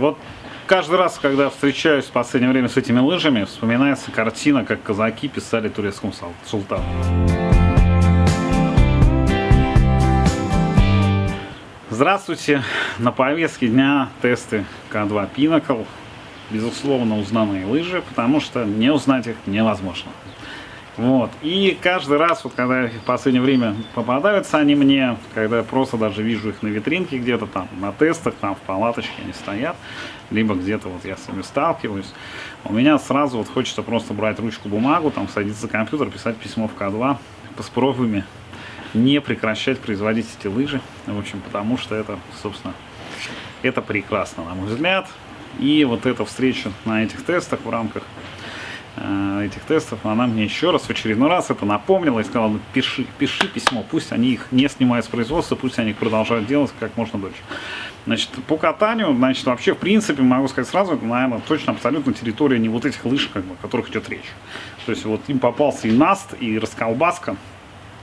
Вот каждый раз, когда встречаюсь в последнее время с этими лыжами, вспоминается картина, как казаки писали турецкому султану. Здравствуйте! На повестке дня тесты К2 Pinnacle. Безусловно, узнанные лыжи, потому что не узнать их невозможно. Вот. И каждый раз, вот когда в последнее время попадаются они мне, когда я просто даже вижу их на витринке где-то там, на тестах, там в палаточке они стоят, либо где-то вот я с ними сталкиваюсь, у меня сразу вот хочется просто брать ручку, бумагу, там садиться за компьютер, писать письмо в К2 с не прекращать производить эти лыжи, в общем, потому что это, собственно, это прекрасно, на мой взгляд. И вот эта встреча на этих тестах в рамках этих тестов, она мне еще раз, в очередной раз это напомнила и сказала, ну, пиши, пиши письмо, пусть они их не снимают с производства, пусть они их продолжают делать как можно дольше. Значит, по катанию, значит, вообще, в принципе, могу сказать сразу, это, наверное, точно абсолютно территория не вот этих лыж, как бы, о которых идет речь. То есть вот им попался и наст, и расколбаска,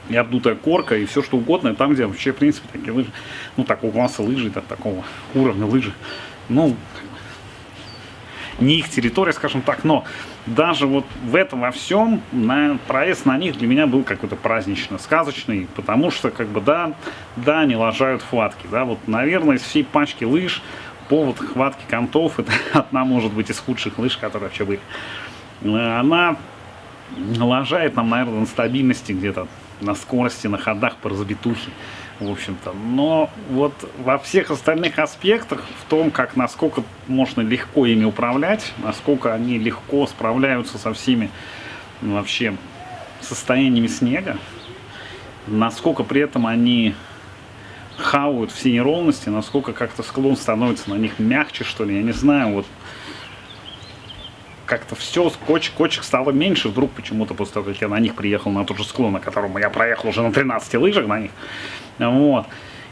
и обдутая корка, и все что угодно, там, где вообще, в принципе, такие лыжи, ну, такого класса лыжи, да, такого уровня лыжи, ну, не их территория, скажем так, но даже вот в этом во всем на, проезд на них для меня был какой-то празднично сказочный, потому что, как бы, да, да, они лажают хватки, да, вот, наверное, из всей пачки лыж повод хватки контов, это одна, может быть, из худших лыж, которые вообще были. Она лажает нам, наверное, на стабильности где-то, на скорости, на ходах по разбитухе в общем-то. Но вот во всех остальных аспектах, в том, как насколько можно легко ими управлять, насколько они легко справляются со всеми ну, вообще состояниями снега, насколько при этом они хавают все неровности, насколько как-то склон становится на них мягче, что ли, я не знаю, вот как-то все, кочек, кочек стало меньше вдруг почему-то после того, как я на них приехал, на тот же склон, на котором я проехал уже на 13 лыжах на них. Вот.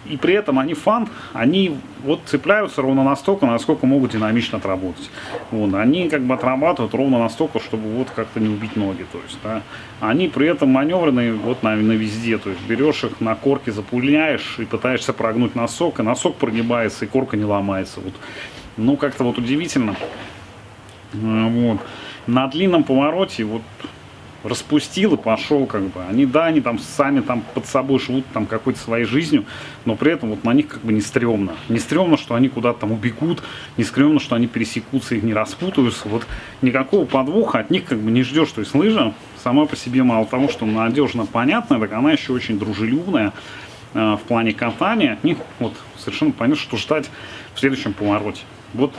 И при этом они фан, они вот цепляются ровно настолько, насколько могут динамично отработать. Вот. Они как бы отрабатывают ровно настолько, чтобы вот как-то не убить ноги. То есть, да. Они при этом маневренные вот на везде. То есть берешь их на корке, запуляешь и пытаешься прогнуть носок, и носок прогибается, и корка не ломается. Вот. Ну, как-то вот удивительно. Вот. На длинном повороте вот распустил и пошел, как бы. Они, да, они там сами там под собой живут там какой-то своей жизнью, но при этом вот на них как бы не стрёмно. Не стрёмно, что они куда-то там убегут, не стрёмно, что они пересекутся и не распутаются. Вот никакого подвоха от них как бы не ждешь. То есть лыжа сама по себе мало того, что надежно понятная, так она еще очень дружелюбная э, в плане катания. От них вот совершенно понятно, что ждать в следующем повороте. Вот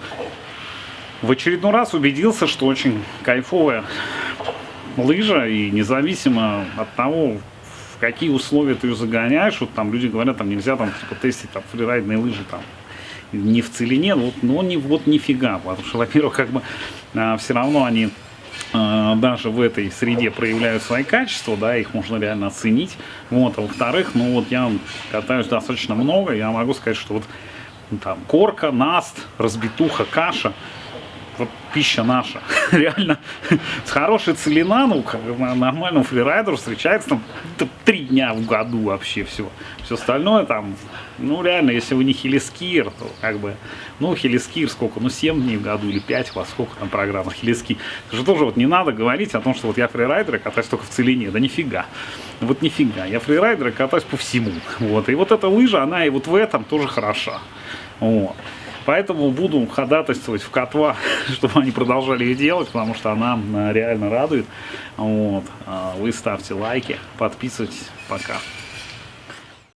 в очередной раз убедился, что очень кайфовая лыжа, и независимо от того, в какие условия ты ее загоняешь, вот там люди говорят, там нельзя там типа тестить там фрирайдные лыжи там не в целине, вот, но не, вот нифига, потому что, во-первых, как бы а, все равно они а, даже в этой среде проявляют свои качества, да, их можно реально оценить, вот, а во-вторых, ну вот я катаюсь достаточно много, я могу сказать, что вот там корка, наст, разбитуха, каша, вот пища наша. Реально, с хорошей целина, ну, как нормальному фрирайдеру встречается там три дня в году вообще все. Все остальное там, ну, реально, если вы не хелискиер, то как бы, ну, хелиски сколько, ну, 7 дней в году или 5, во сколько там программа хелиски. Это же тоже вот не надо говорить о том, что вот я фрирайдер, катаюсь только в целине, да нифига. Вот нифига, я фрирайдер, катаюсь по всему. Вот, и вот эта лыжа, она и вот в этом тоже хороша. Вот. Поэтому буду ходатайствовать в K2, чтобы они продолжали ее делать, потому что она реально радует. Вот. А вы ставьте лайки, подписывайтесь. Пока.